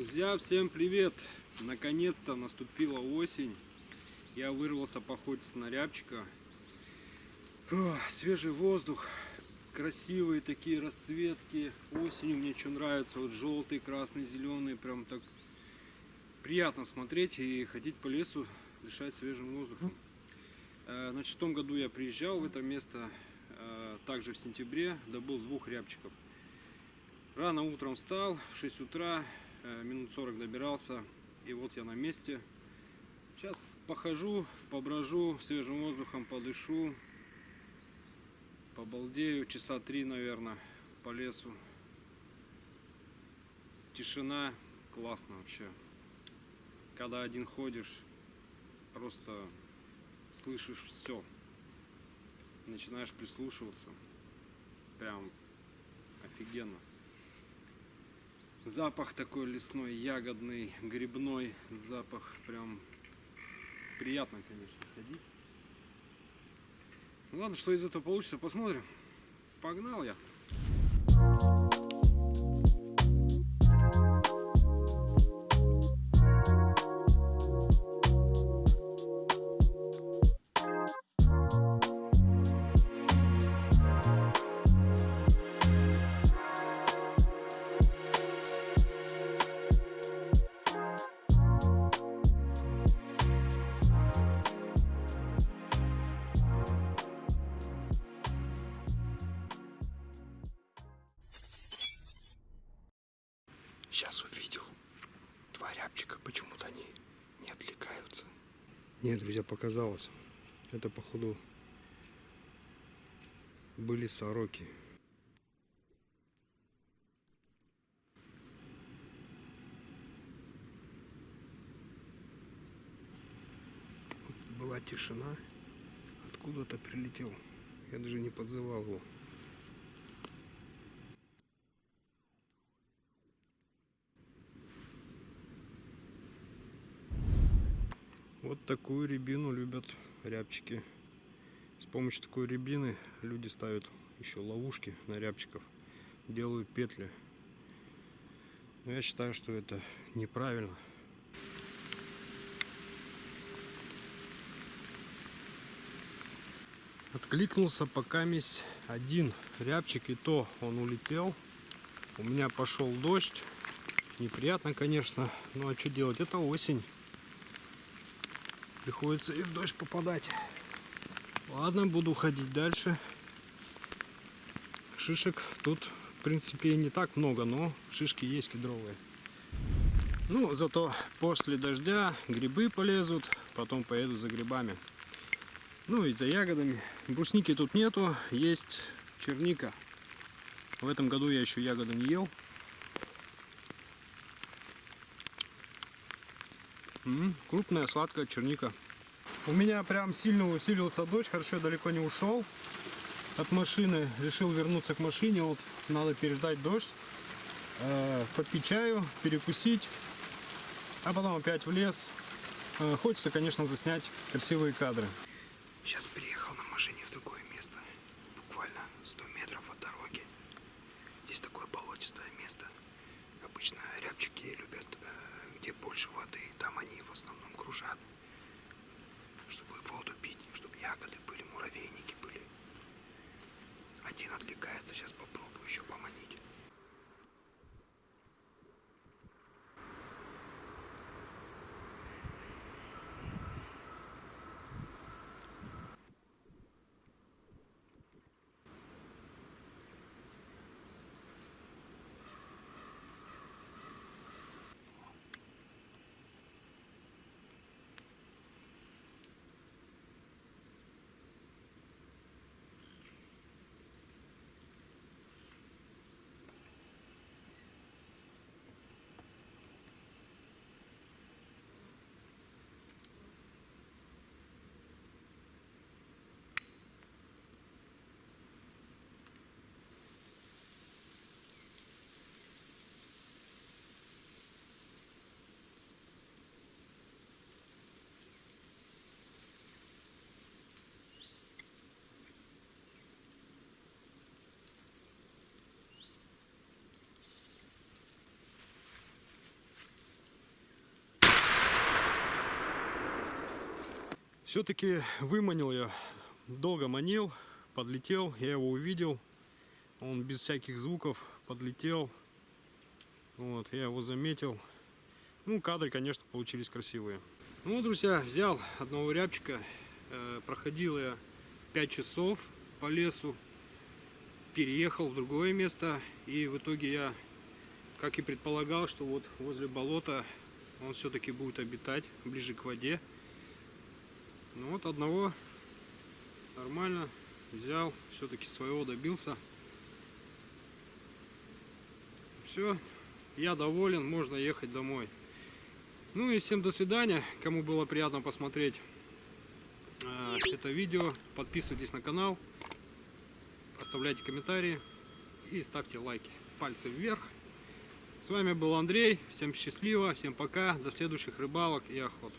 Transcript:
Друзья, всем привет! Наконец-то наступила осень. Я вырвался походить на рябчика. О, свежий воздух, красивые такие расцветки. Осенью мне что нравится, вот желтый, красный, зеленый, прям так приятно смотреть и ходить по лесу, дышать свежим воздухом. Э, Значит, в том году я приезжал в это место, э, также в сентябре, добыл двух рябчиков. Рано утром встал, в 6 утра, минут 40 добирался, и вот я на месте. Сейчас похожу, поброжу, свежим воздухом подышу, побалдею, часа три, наверное, по лесу. Тишина, классно вообще. Когда один ходишь, просто слышишь все. Начинаешь прислушиваться. Прям офигенно. Запах такой лесной, ягодный, грибной запах. Прям приятно, конечно, ходить. Ну ладно, что из этого получится, посмотрим. Погнал я. Сейчас увидел два рябчика, почему-то они не отвлекаются. Нет, друзья, показалось. Это, походу, были сороки. Была тишина. Откуда-то прилетел. Я даже не подзывал его. Вот такую рябину любят рябчики. С помощью такой рябины люди ставят еще ловушки на рябчиков, делают петли. Но я считаю, что это неправильно. Откликнулся пока месь один рябчик, и то он улетел. У меня пошел дождь. Неприятно, конечно, ну а что делать? Это осень. Приходится и в дождь попадать. Ладно, буду ходить дальше. Шишек тут, в принципе, не так много, но шишки есть кедровые. Ну, зато после дождя грибы полезут, потом поеду за грибами. Ну и за ягодами. Брусники тут нету, есть черника. В этом году я еще ягоды не ел. М, крупная сладкая черника. У меня прям сильно усилился дождь, хорошо я далеко не ушел от машины. Решил вернуться к машине, вот надо переждать дождь, э, попить чаю, перекусить, а потом опять в лес. Э, хочется, конечно, заснять красивые кадры. Сейчас приехал на машине в другое место. Буквально 100 метров от дороги. Здесь такое болотистое место. Обычно рябчики любят, э, где больше воды. Там они в основном кружат. Чтобы воду пить, чтобы ягоды были, муравейники были. Один отвлекается, сейчас попробую Все-таки выманил я, долго манил, подлетел, я его увидел. Он без всяких звуков подлетел. Вот, я его заметил. Ну, кадры, конечно, получились красивые. Ну, друзья, взял одного рябчика. э, проходил я 5 часов по лесу. Переехал в другое место. И в итоге я, как и предполагал, что вот возле болота он все-таки будет обитать, ближе к воде. Ну вот одного нормально взял, все-таки своего добился. Все, я доволен, можно ехать домой. Ну и всем до свидания, кому было приятно посмотреть э, это видео. Подписывайтесь на канал, оставляйте комментарии и ставьте лайки. Пальцы вверх. С вами был Андрей, всем счастливо, всем пока, до следующих рыбалок и охот.